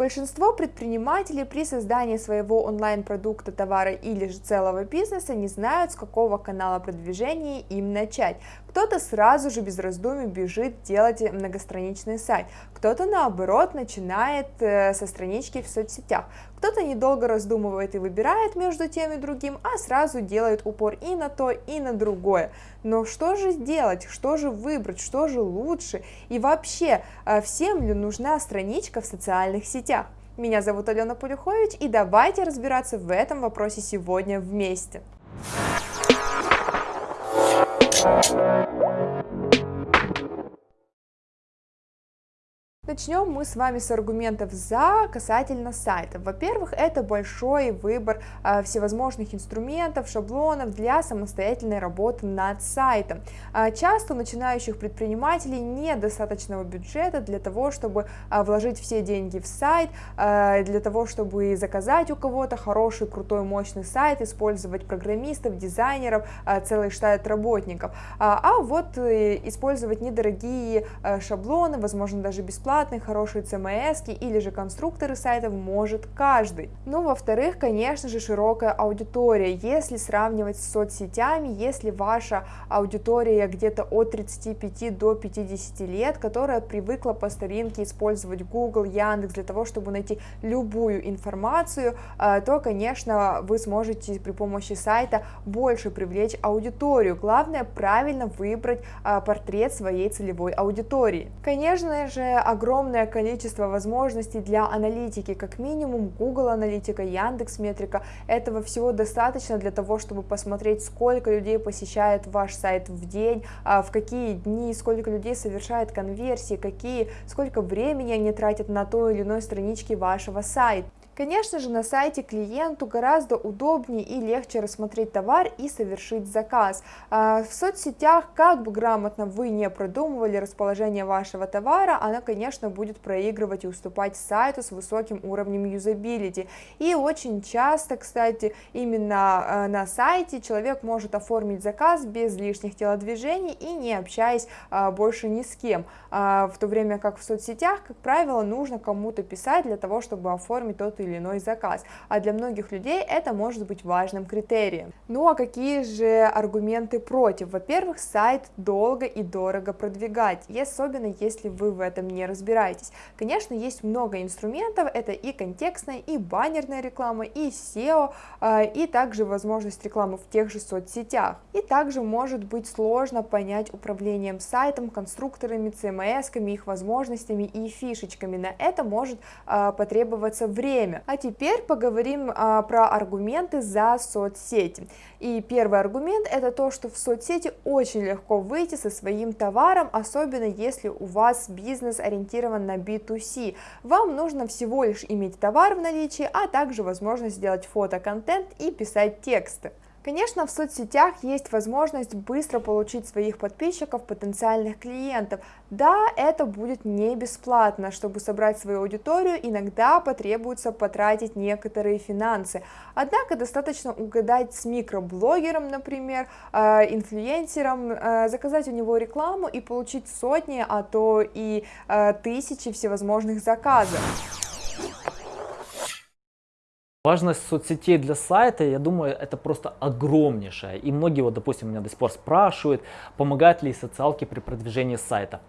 Большинство предпринимателей при создании своего онлайн-продукта, товара или же целого бизнеса не знают, с какого канала продвижения им начать. Кто-то сразу же без раздумий бежит делать многостраничный сайт, кто-то наоборот начинает э, со странички в соцсетях, кто-то недолго раздумывает и выбирает между тем и другим, а сразу делает упор и на то, и на другое. Но что же делать, что же выбрать, что же лучше и вообще, э, всем ли нужна страничка в социальных сетях? Меня зовут Алена Полюхович и давайте разбираться в этом вопросе сегодня вместе. Thank you. Начнем мы с вами с аргументов за касательно сайтов. Во-первых, это большой выбор э, всевозможных инструментов, шаблонов для самостоятельной работы над сайтом. Э, часто у начинающих предпринимателей недостаточного бюджета для того, чтобы э, вложить все деньги в сайт, для того, чтобы заказать у кого-то хороший, крутой, мощный сайт, использовать программистов, дизайнеров, целый штат работников. А, вот использовать недорогие шаблоны, возможно, даже бесплатно, бесплатные, хорошие CMS или же конструкторы сайтов может каждый. Ну, во-вторых, конечно же, широкая аудитория. Если сравнивать с соцсетями, если ваша аудитория где-то от 35 до 50 лет, которая привыкла по старинке использовать Google, Яндекс для того, чтобы найти любую информацию, э, то, конечно, вы сможете при помощи сайта больше привлечь аудиторию. Главное правильно выбрать э, портрет своей целевой аудитории. Конечно же, огромное огромное количество возможностей для аналитики, как минимум Google аналитика, Яндекс Метрика, этого всего достаточно для того, чтобы посмотреть, сколько людей посещает ваш сайт в день, а, в какие дни, сколько людей совершает конверсии, какие, сколько времени они тратят на той или иной страничке вашего сайта. Конечно же, на сайте клиенту гораздо удобнее и легче рассмотреть товар и совершить заказ. А, в соцсетях, как бы грамотно вы не продумывали расположение вашего товара, она, конечно, будет проигрывать и уступать сайту с высоким уровнем юзабилити. И очень часто, кстати, именно а, на сайте человек может оформить заказ без лишних телодвижений и не общаясь а, больше ни с кем. В то время как в соцсетях, как правило, нужно кому-то писать для того, чтобы оформить тот или иной заказ, а для многих людей это может быть важным критерием. Ну а какие же аргументы против? Во-первых, сайт долго и дорого продвигать, особенно если вы в этом не разбираетесь. Конечно, есть много инструментов, это и контекстная, и баннерная реклама, и SEO, а, и также возможность рекламы в тех же соцсетях. И также может быть сложно понять управлением сайтом, конструкторами, CMS, их возможностями и фишечками. На это может а, потребоваться время. А теперь поговорим а, про аргументы за соцсети. И первый аргумент это то, что в соцсети очень легко выйти со своим товаром, особенно если у вас бизнес ориентирован на B2C. Вам нужно всего лишь иметь товар в наличии, а также возможность сделать фотоконтент и писать тексты. Конечно, в соцсетях есть возможность быстро получить своих подписчиков, потенциальных клиентов. Да, это будет не бесплатно, чтобы собрать свою аудиторию, иногда потребуется потратить некоторые финансы. Однако достаточно угадать с микроблогером, например, э, инфлюенсером, э, заказать у него рекламу и получить сотни, а то и э, тысячи всевозможных заказов. Важность соцсетей для сайта, я думаю, это просто огромнейшая. И многие, вот, допустим, меня до сих пор спрашивают, помогают ли социалки при продвижении сайтов.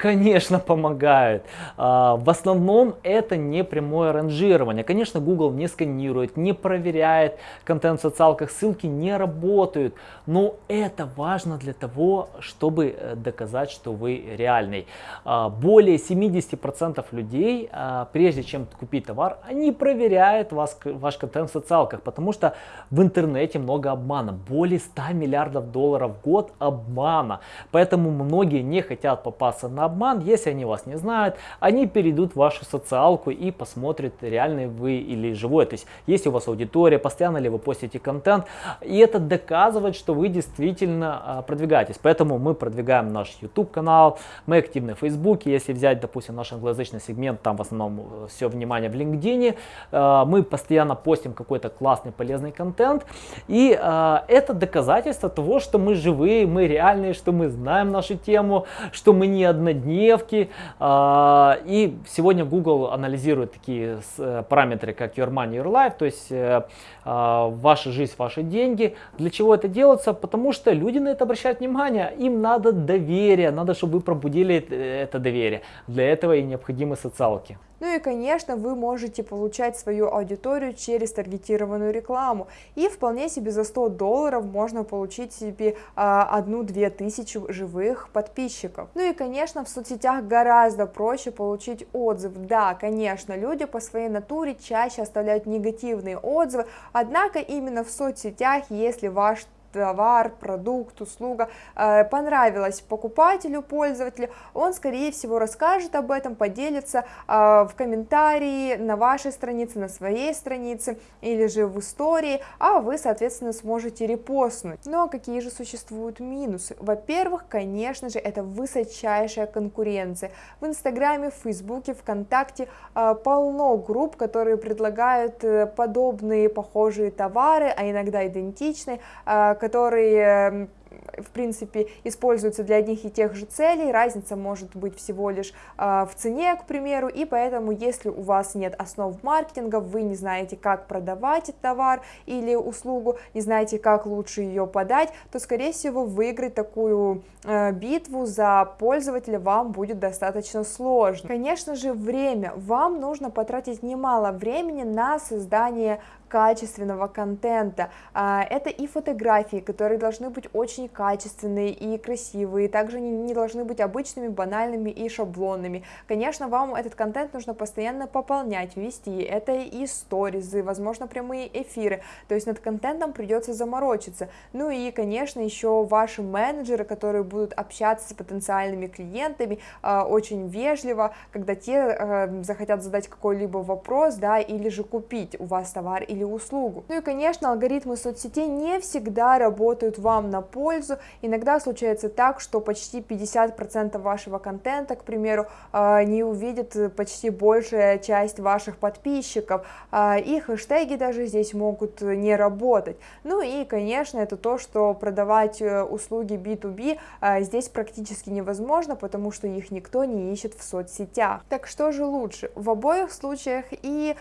Конечно, помогают. А, в основном это не прямое ранжирование. Конечно, Google не сканирует, не проверяет контент в социалках, ссылки не работают. Но это важно для того, чтобы э, доказать, что вы реальный. А, более 70% людей, а, прежде чем купить товар, они проверяют вас, ваш контент в социалках, потому что в интернете много обмана. Более 100 миллиардов долларов в год обмана. Поэтому многие не хотят попасться на обман, если они вас не знают, они перейдут в вашу социалку и посмотрят, реальный вы или живой. То есть, есть у вас аудитория, постоянно ли вы постите контент, и это доказывает, что вы действительно а, продвигаетесь. Поэтому мы продвигаем наш YouTube канал, мы активны в Facebook, если взять, допустим, наш англоязычный сегмент, там в основном э, все внимание в LinkedIn, э, мы постоянно постим какой-то классный, полезный контент, и э, это доказательство того, что мы живые, мы реальные, что мы знаем нашу тему, что мы не однодневные, каждодневки. А, и сегодня Google анализирует такие э, параметры, как Your Money, Your Life, то есть э, а, ваша жизнь, ваши деньги. Для чего это делается? Потому что люди на это обращают внимание, им надо доверие, надо, чтобы вы пробудили это доверие. Для этого и необходимы социалки. Ну и, конечно, вы можете получать свою аудиторию через таргетированную рекламу. И вполне себе за 100 долларов можно получить себе а, одну-две тысячи живых подписчиков. Ну и, конечно, в соцсетях гораздо проще получить отзыв. Да, конечно, люди по своей натуре чаще оставляют негативные отзывы, однако именно в соцсетях, если ваш товар, продукт, услуга э, понравилась покупателю, пользователю, он, скорее всего, расскажет об этом, поделится э, в комментарии на вашей странице, на своей странице или же в истории, а вы, соответственно, сможете репостнуть. Но какие же существуют минусы? Во-первых, конечно же, это высочайшая конкуренция. В Инстаграме, в Фейсбуке, ВКонтакте э, полно групп, которые предлагают подобные, похожие товары, а иногда идентичные, которые в принципе, используются для одних и тех же целей, разница может быть всего лишь э, в цене, к примеру, и поэтому, если у вас нет основ маркетинга, вы не знаете, как продавать товар или услугу, не знаете, как лучше ее подать, то, скорее всего, выиграть такую э, битву за пользователя вам будет достаточно сложно. Конечно же, время. Вам нужно потратить немало времени на создание качественного контента. А, это и фотографии, которые должны быть очень качественные и красивые, также они не должны быть обычными, банальными и шаблонными. Конечно, вам этот контент нужно постоянно пополнять, вести. Это и сторизы, возможно, прямые эфиры. То есть над контентом придется заморочиться. Ну и, конечно, еще ваши менеджеры, которые будут общаться с потенциальными клиентами а, очень вежливо, когда те а, захотят задать какой-либо вопрос, да, или же купить у вас товар или или услугу. Ну и, конечно, алгоритмы соцсетей не всегда работают вам на пользу. Иногда случается так, что почти 50% вашего контента, к примеру, а, не увидит почти большая часть ваших подписчиков, а, и хэштеги даже здесь могут не работать. Ну и, конечно, это то, что продавать э, услуги B2B а, здесь практически невозможно, потому что их никто не ищет в соцсетях. Так что же лучше? В обоих случаях и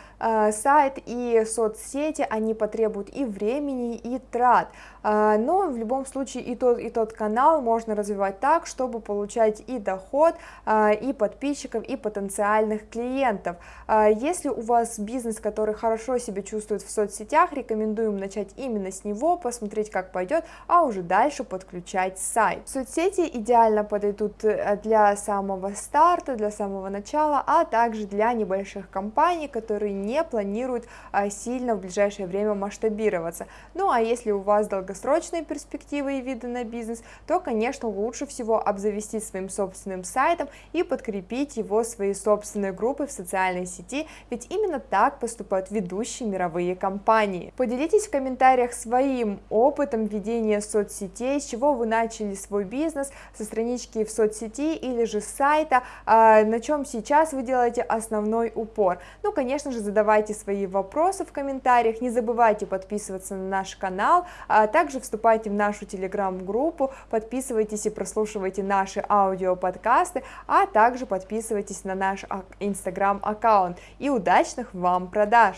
сайт, и соцсети сети, они потребуют и времени, и трат. А, но в любом случае и тот, и тот канал можно развивать так, чтобы получать и доход, а, и подписчиков, и потенциальных клиентов. А, если у вас бизнес, который хорошо себя чувствует в соцсетях, рекомендуем начать именно с него, посмотреть, как пойдет, а уже дальше подключать сайт. Соцсети идеально подойдут э, для самого старта, для самого начала, а также для небольших компаний, которые не планируют сильно в ближайшее время масштабироваться. Ну а если у вас долгосрочные перспективы и виды на бизнес, то, конечно, лучше всего обзавестись своим собственным сайтом и подкрепить его своей собственной группой в социальной сети, ведь именно так поступают ведущие мировые компании. Поделитесь в комментариях своим опытом ведения соцсетей, с чего вы начали свой бизнес, со странички в соцсети или же с сайта, а, на чем сейчас вы делаете основной упор. Ну, конечно же, задавайте свои вопросы в комментариях, комментариях, не забывайте подписываться на наш канал, а также вступайте в нашу телеграм-группу, подписывайтесь и прослушивайте наши аудиоподкасты, а также подписывайтесь на наш инстаграм-аккаунт. И удачных вам продаж!